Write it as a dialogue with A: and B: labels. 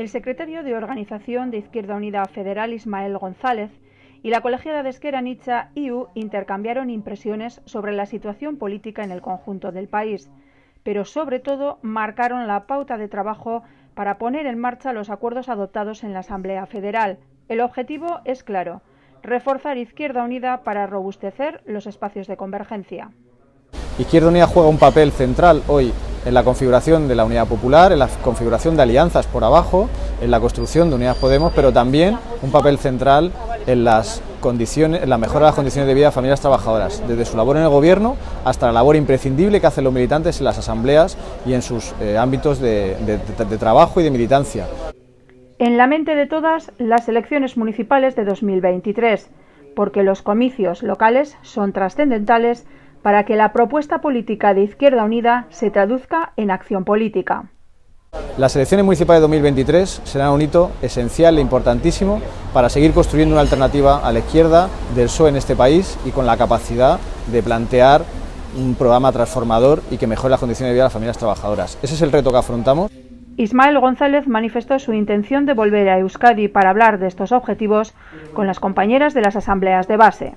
A: El secretario de Organización de Izquierda Unida Federal, Ismael González, y la colegiada de Esquerra Nietzsche IU intercambiaron impresiones sobre la situación política en el conjunto del país, pero sobre todo marcaron la pauta de trabajo para poner en marcha los acuerdos adoptados en la Asamblea Federal. El objetivo es claro, reforzar Izquierda Unida para robustecer los espacios de convergencia.
B: Izquierda Unida juega un papel central hoy en la configuración de la Unidad Popular, en la configuración de alianzas por abajo, en la construcción de Unidad Podemos, pero también un papel central en, las condiciones, en la mejora de las condiciones de vida de familias trabajadoras, desde su labor en el Gobierno hasta la labor imprescindible que hacen los militantes en las asambleas y en sus eh, ámbitos de trabajo y de militancia.
A: En la mente de todas, las elecciones municipales de 2023, porque los comicios locales son trascendentales para que la propuesta política de Izquierda Unida se traduzca en acción política.
B: Las elecciones municipales de 2023 serán un hito esencial e importantísimo para seguir construyendo una alternativa a la izquierda del PSOE en este país y con la capacidad de plantear un programa transformador y que mejore las condiciones de vida de las familias trabajadoras. Ese es el reto que afrontamos.
A: Ismael González manifestó su intención de volver a Euskadi para hablar de estos objetivos con las compañeras de las asambleas de base.